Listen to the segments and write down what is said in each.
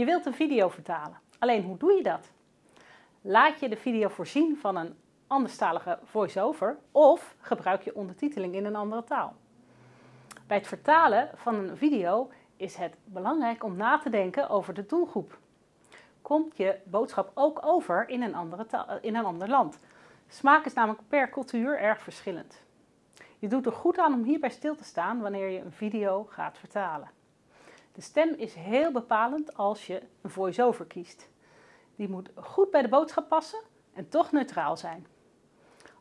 Je wilt een video vertalen. Alleen hoe doe je dat? Laat je de video voorzien van een anderstalige voice-over of gebruik je ondertiteling in een andere taal. Bij het vertalen van een video is het belangrijk om na te denken over de doelgroep. Komt je boodschap ook over in een, andere taal, in een ander land? Smaak is namelijk per cultuur erg verschillend. Je doet er goed aan om hierbij stil te staan wanneer je een video gaat vertalen. De stem is heel bepalend als je een voice-over kiest. Die moet goed bij de boodschap passen en toch neutraal zijn.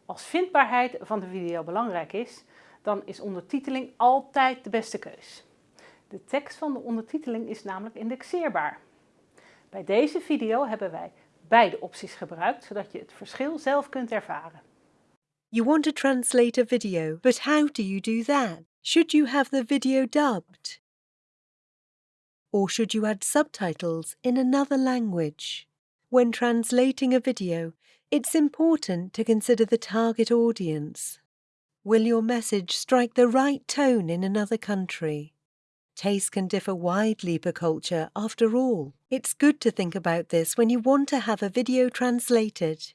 Als vindbaarheid van de video belangrijk is, dan is ondertiteling altijd de beste keus. De tekst van de ondertiteling is namelijk indexeerbaar. Bij deze video hebben wij beide opties gebruikt, zodat je het verschil zelf kunt ervaren. You want to translate a video, but how do you do that? Should you have the video dubbed? Or should you add subtitles in another language? When translating a video, it's important to consider the target audience. Will your message strike the right tone in another country? Taste can differ widely per culture, after all. It's good to think about this when you want to have a video translated.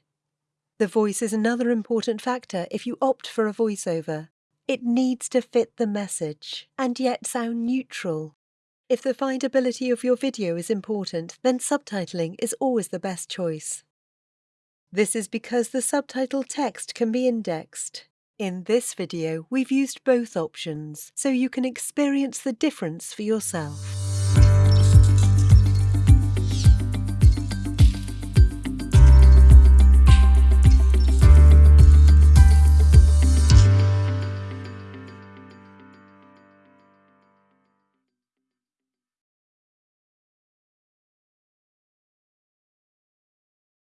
The voice is another important factor if you opt for a voiceover. It needs to fit the message and yet sound neutral. If the findability of your video is important, then subtitling is always the best choice. This is because the subtitle text can be indexed. In this video, we've used both options, so you can experience the difference for yourself.